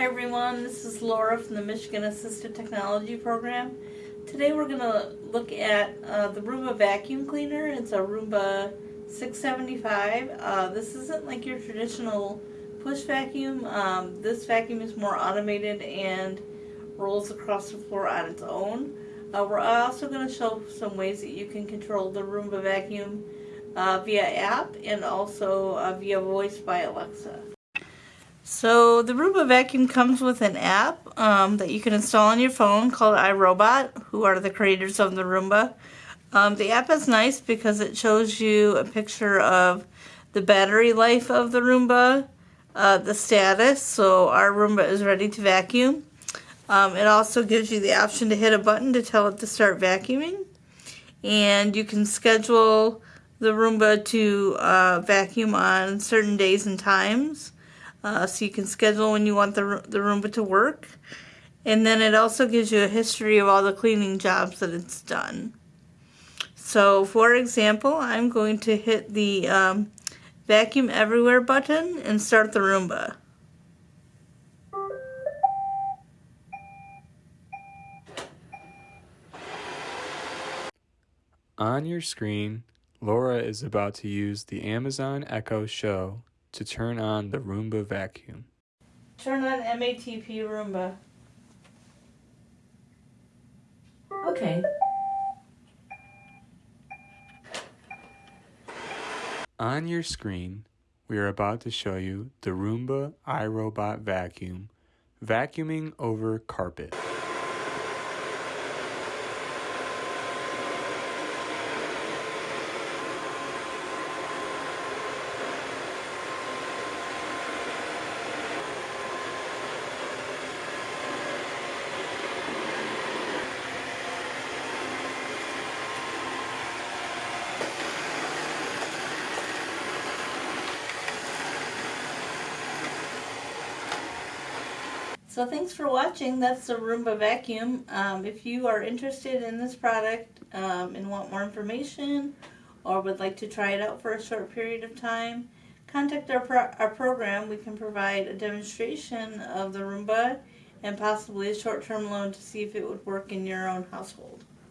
Hi everyone, this is Laura from the Michigan Assistive Technology Program. Today we're going to look at uh, the Roomba vacuum cleaner. It's a Roomba 675. Uh, this isn't like your traditional push vacuum. Um, this vacuum is more automated and rolls across the floor on its own. Uh, we're also going to show some ways that you can control the Roomba vacuum uh, via app and also uh, via voice by Alexa. So the Roomba vacuum comes with an app um, that you can install on your phone called iRobot, who are the creators of the Roomba. Um, the app is nice because it shows you a picture of the battery life of the Roomba, uh, the status, so our Roomba is ready to vacuum. Um, it also gives you the option to hit a button to tell it to start vacuuming. And you can schedule the Roomba to uh, vacuum on certain days and times. Uh, so you can schedule when you want the, the Roomba to work. And then it also gives you a history of all the cleaning jobs that it's done. So for example, I'm going to hit the um, vacuum everywhere button and start the Roomba. On your screen, Laura is about to use the Amazon Echo Show to turn on the Roomba vacuum. Turn on MATP Roomba. Okay. On your screen, we are about to show you the Roomba iRobot vacuum vacuuming over carpet. So thanks for watching. That's the Roomba vacuum. Um, if you are interested in this product um, and want more information or would like to try it out for a short period of time, contact our, pro our program. We can provide a demonstration of the Roomba and possibly a short-term loan to see if it would work in your own household.